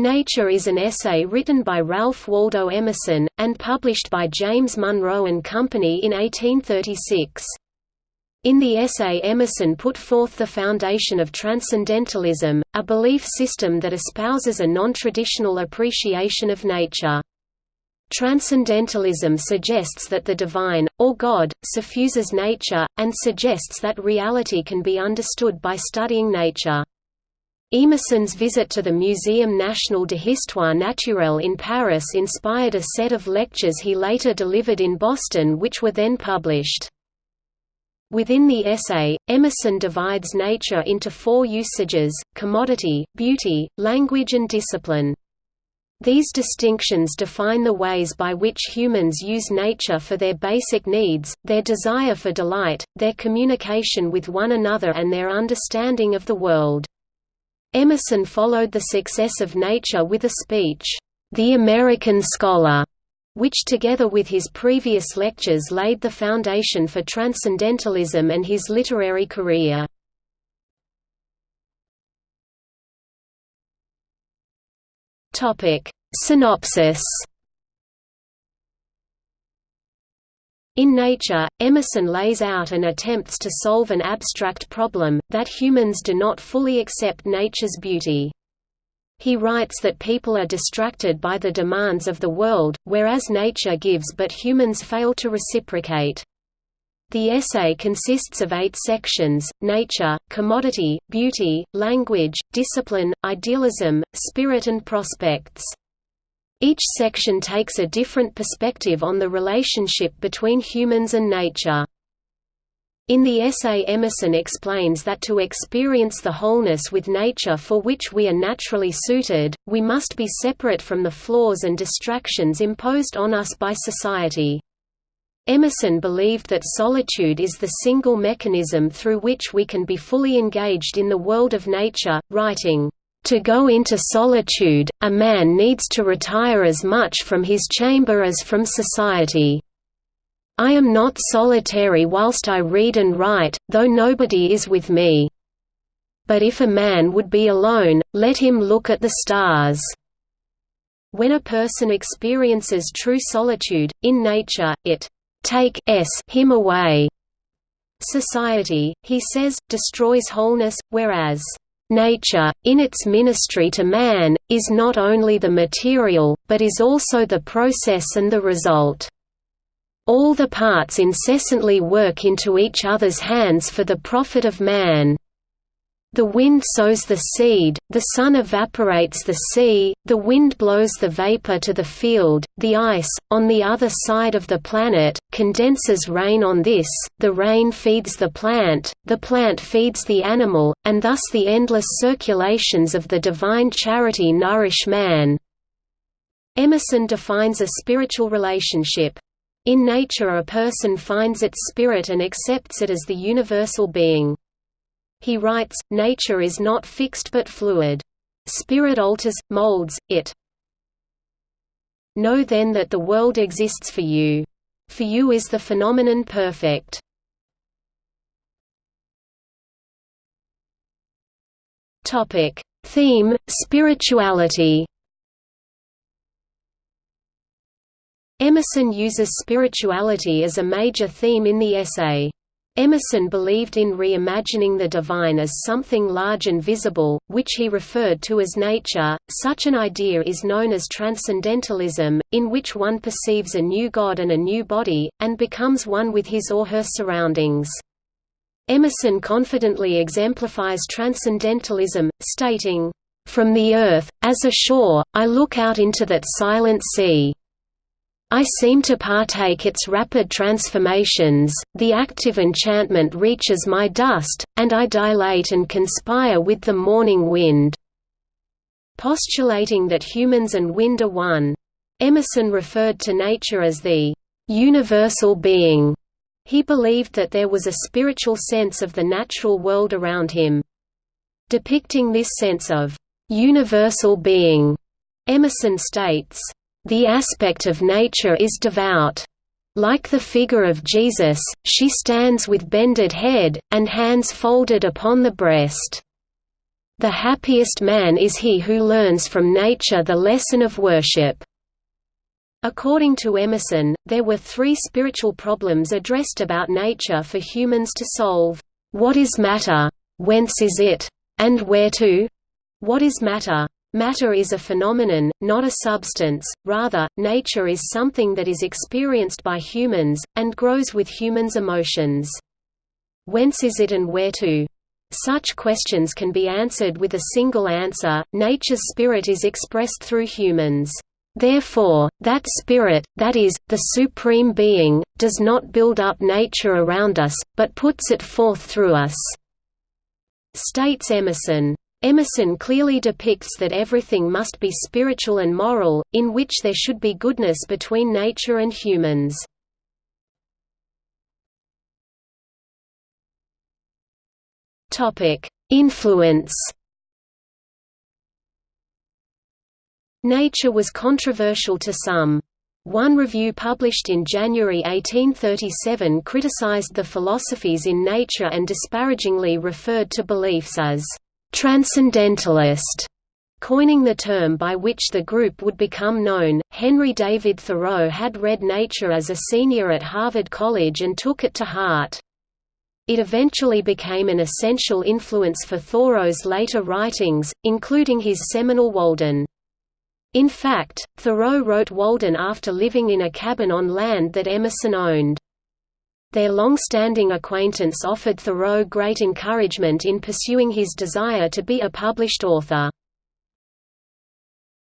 Nature is an essay written by Ralph Waldo Emerson, and published by James Monroe and Company in 1836. In the essay Emerson put forth the foundation of Transcendentalism, a belief system that espouses a non-traditional appreciation of nature. Transcendentalism suggests that the divine, or God, suffuses nature, and suggests that reality can be understood by studying nature. Emerson's visit to the Muséum National de Histoire Naturelle in Paris inspired a set of lectures he later delivered in Boston which were then published. Within the essay, Emerson divides nature into four usages, commodity, beauty, language and discipline. These distinctions define the ways by which humans use nature for their basic needs, their desire for delight, their communication with one another and their understanding of the world. Emerson followed the success of nature with a speech, "'The American Scholar' which together with his previous lectures laid the foundation for Transcendentalism and his literary career. Synopsis In Nature, Emerson lays out and attempts to solve an abstract problem, that humans do not fully accept nature's beauty. He writes that people are distracted by the demands of the world, whereas nature gives but humans fail to reciprocate. The essay consists of eight sections, nature, commodity, beauty, language, discipline, idealism, spirit and prospects. Each section takes a different perspective on the relationship between humans and nature. In the essay Emerson explains that to experience the wholeness with nature for which we are naturally suited, we must be separate from the flaws and distractions imposed on us by society. Emerson believed that solitude is the single mechanism through which we can be fully engaged in the world of nature, writing, to go into solitude, a man needs to retire as much from his chamber as from society. I am not solitary whilst I read and write, though nobody is with me. But if a man would be alone, let him look at the stars. When a person experiences true solitude, in nature, it takes him away. Society, he says, destroys wholeness, whereas Nature, in its ministry to man, is not only the material, but is also the process and the result. All the parts incessantly work into each other's hands for the profit of man. The wind sows the seed, the sun evaporates the sea, the wind blows the vapor to the field, the ice, on the other side of the planet, condenses rain on this, the rain feeds the plant, the plant feeds the animal, and thus the endless circulations of the divine charity nourish man. Emerson defines a spiritual relationship. In nature a person finds its spirit and accepts it as the universal being. He writes, nature is not fixed but fluid. Spirit alters, molds, it. Know then that the world exists for you. For you is the phenomenon perfect. Topic. Theme, spirituality Emerson uses spirituality as a major theme in the essay. Emerson believed in reimagining the divine as something large and visible, which he referred to as nature. Such an idea is known as transcendentalism, in which one perceives a new God and a new body, and becomes one with his or her surroundings. Emerson confidently exemplifies transcendentalism, stating, From the earth, as a shore, I look out into that silent sea. I seem to partake its rapid transformations, the active enchantment reaches my dust, and I dilate and conspire with the morning wind." Postulating that humans and wind are one. Emerson referred to nature as the universal being. He believed that there was a spiritual sense of the natural world around him. Depicting this sense of universal being, Emerson states, the aspect of nature is devout. Like the figure of Jesus, she stands with bended head, and hands folded upon the breast. "...the happiest man is he who learns from nature the lesson of worship." According to Emerson, there were three spiritual problems addressed about nature for humans to solve. What is matter? Whence is it? And where to? What is matter? Matter is a phenomenon, not a substance, rather, nature is something that is experienced by humans, and grows with humans' emotions. Whence is it and where to? Such questions can be answered with a single answer, nature's spirit is expressed through humans. Therefore, that spirit, that is, the Supreme Being, does not build up nature around us, but puts it forth through us." States Emerson. Emerson clearly depicts that everything must be spiritual and moral, in which there should be goodness between nature and humans. Influence Nature was controversial to some. One review published in January 1837 criticized the philosophies in nature and disparagingly referred to beliefs as «transcendentalist», coining the term by which the group would become known. Henry David Thoreau had read Nature as a senior at Harvard College and took it to heart. It eventually became an essential influence for Thoreau's later writings, including his seminal Walden. In fact, Thoreau wrote Walden after living in a cabin on land that Emerson owned. Their long-standing acquaintance offered Thoreau great encouragement in pursuing his desire to be a published author.